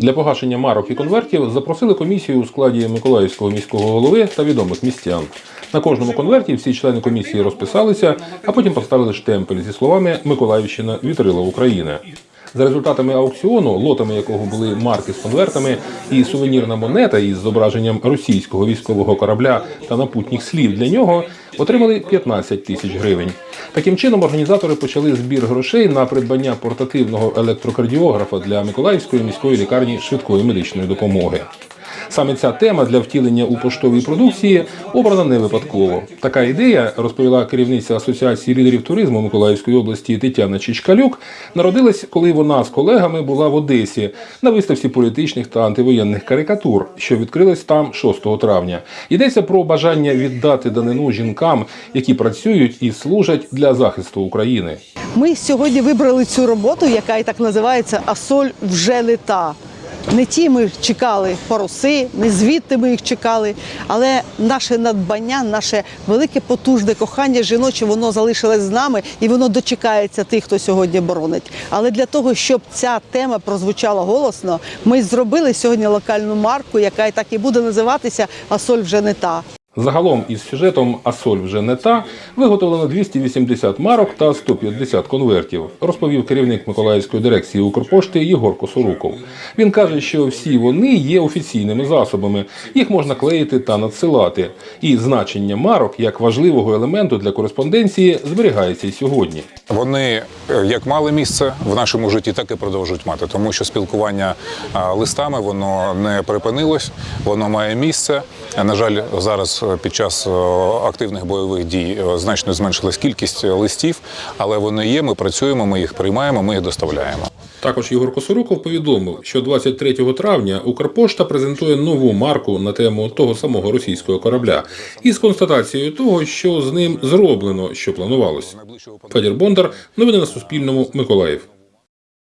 Для погашення марок і конвертів запросили комісію у складі Миколаївського міського голови та відомих містян. На кожному конверті всі члени комісії розписалися, а потім поставили штемпель зі словами Миколаївщина вітрила України. За результатами аукціону, лотами якого були марки з конвертами і сувенірна монета із зображенням російського військового корабля та напутніх слів для нього, отримали 15 тисяч гривень. Таким чином, організатори почали збір грошей на придбання портативного електрокардіографа для Миколаївської міської лікарні швидкої медичної допомоги. Саме ця тема для втілення у поштовій продукції обрана не випадково. Така ідея, розповіла керівниця Асоціації лідерів туризму Миколаївської області Тетяна Чичкалюк, народилась, коли вона з колегами була в Одесі на виставці політичних та антивоєнних карикатур, що відкрилась там 6 травня. Йдеться про бажання віддати данину жінкам, які працюють і служать для захисту України. Ми сьогодні вибрали цю роботу, яка і так називається Асоль вже не та. Не ті ми чекали паруси, не звідти ми їх чекали, але наше надбання, наше велике потужне кохання жіноче, воно залишилось з нами і воно дочекається тих, хто сьогодні боронить. Але для того, щоб ця тема прозвучала голосно, ми зробили сьогодні локальну марку, яка і так і буде називатися Асоль вже не та. Загалом із сюжетом Асоль вже не та виготовлено 280 марок та 150 конвертів, розповів керівник Миколаївської дирекції Укрпошти Єгор Косоруков. Він каже, що всі вони є офіційними засобами, їх можна клеїти та надсилати. І значення марок як важливого елементу для кореспонденції зберігається й сьогодні. Вони е, як мали місце в нашому житті, так і продовжують мати, тому що спілкування листами воно не припинилось, воно має місце. Е, На жаль, зараз е, під час е, активних бойових дій е, значно зменшилась кількість е, листів, але вони є. Ми працюємо, ми їх приймаємо, ми їх доставляємо. Також Ігор Косоруков повідомив, що 23 травня Укрпошта презентує нову марку на тему того самого російського корабля із констатацією того, що з ним зроблено, що планувалось. Федір Бондар. Новини на Суспільному. Миколаїв.